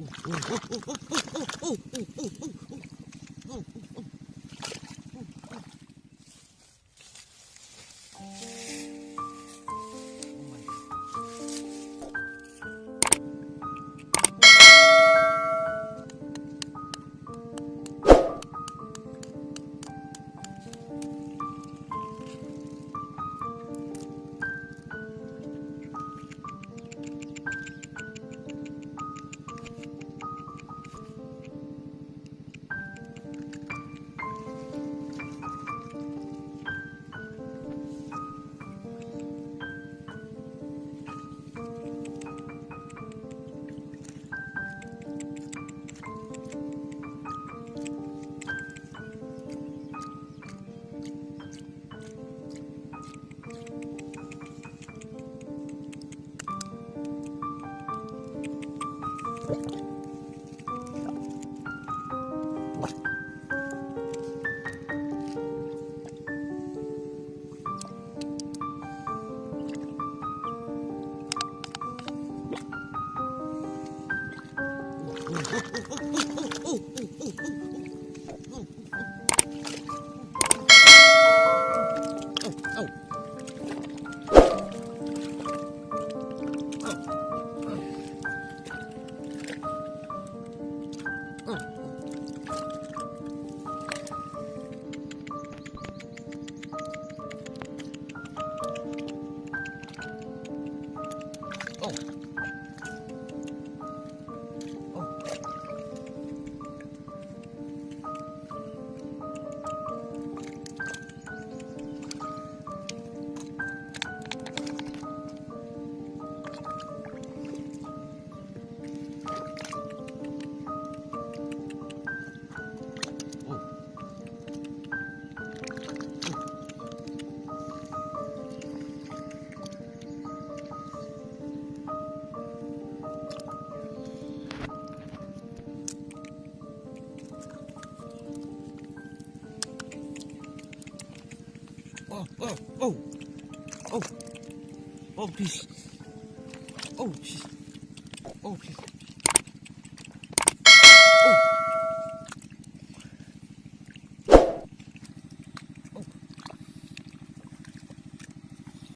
Oh, oh, oh, oh, oh, Oh, oh, oh, oh, oh, oh, oh, oh. Oh, oh, oh. please. Oh, please. Oh, please.